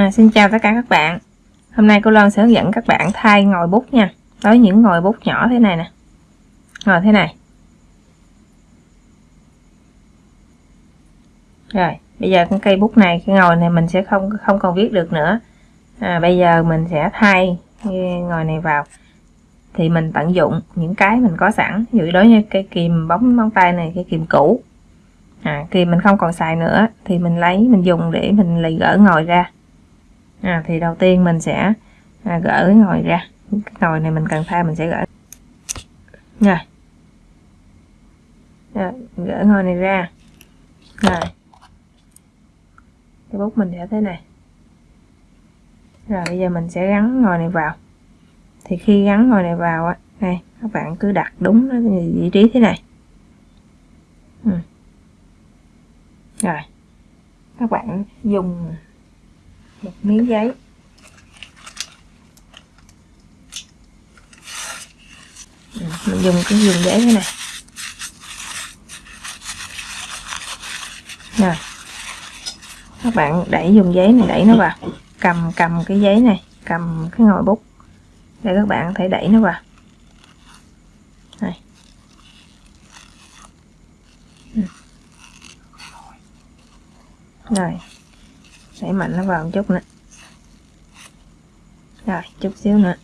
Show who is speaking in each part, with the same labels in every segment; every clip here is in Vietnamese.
Speaker 1: À, xin chào tất cả các bạn. Hôm nay cô Loan sẽ hướng dẫn các bạn thay ngòi bút nha. Đối những ngòi bút nhỏ thế này nè. Ngồi thế này. Rồi bây giờ cái cây bút này Cái ngòi này mình sẽ không không còn viết được nữa. À, Bây giờ mình sẽ thay ngòi này vào. Thì mình tận dụng những cái mình có sẵn. Ví dụ đối như cây kìm bóng móng tay này Cây kìm cũ. À, kìm mình không còn xài nữa Thì mình lấy mình dùng để mình lì gỡ ngòi ra à, thì đầu tiên mình sẽ à, gỡ cái ngồi ra. Cái ngồi này mình cần thay mình sẽ gỡ. Rồi. Rồi gỡ ngồi này ra. Rồi. Cái bút mình sẽ thế này. Rồi bây giờ mình sẽ gắn ngồi này vào. Thì khi gắn ngồi này vào á này các bạn cứ đặt đúng nó vị trí thế này. Ừ. rồi. Các bạn dùng một miếng giấy. Mình dùng cái dùng giấy thế này rồi, các bạn đẩy dùng giấy này, đẩy nó vào. Cầm cầm cái giấy này, cầm cái ngòi bút để các bạn thể đẩy nó vào. Này rồi. Ừ đẩy mạnh nó vào một chút nữa. Rồi, chút xíu nữa.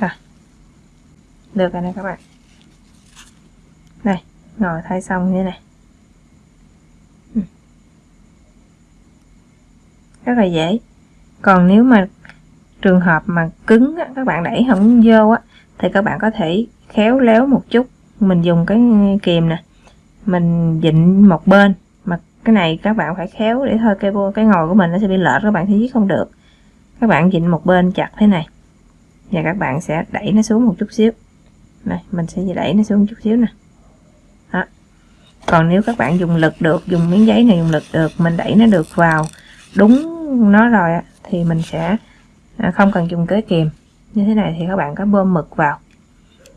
Speaker 1: Rồi. Được rồi nè các bạn. Đây, ngồi thay xong như này. Ừ. Rất là dễ. Còn nếu mà trường hợp mà cứng á, các bạn đẩy không vô á thì các bạn có thể khéo léo một chút. Mình dùng cái kìm nè mình dịnh một bên. Mà cái này các bạn phải khéo để thôi cái cái ngồi của mình nó sẽ bị lệch các bạn sẽ viết không được. Các bạn dịnh một bên chặt thế này và các bạn sẽ đẩy nó xuống một chút xíu. Này mình sẽ đẩy nó xuống một chút xíu nè. Đó. còn nếu các bạn dùng lực được dùng miếng giấy này dùng lực được mình đẩy nó được vào đúng nó rồi thì mình sẽ à, không cần dùng kế kìm. Như thế này thì các bạn có bơm mực vào.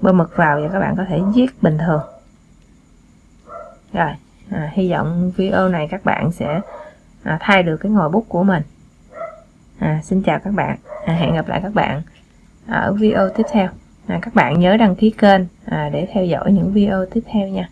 Speaker 1: Bơm mực vào và các bạn có thể viết bình thường. Rồi à, hy vọng video này các bạn sẽ à, thay được cái ngòi bút của mình. À, xin chào các bạn. À, hẹn gặp lại các bạn ở video tiếp theo. À, các bạn nhớ đăng ký kênh à, để theo dõi những video tiếp theo nha.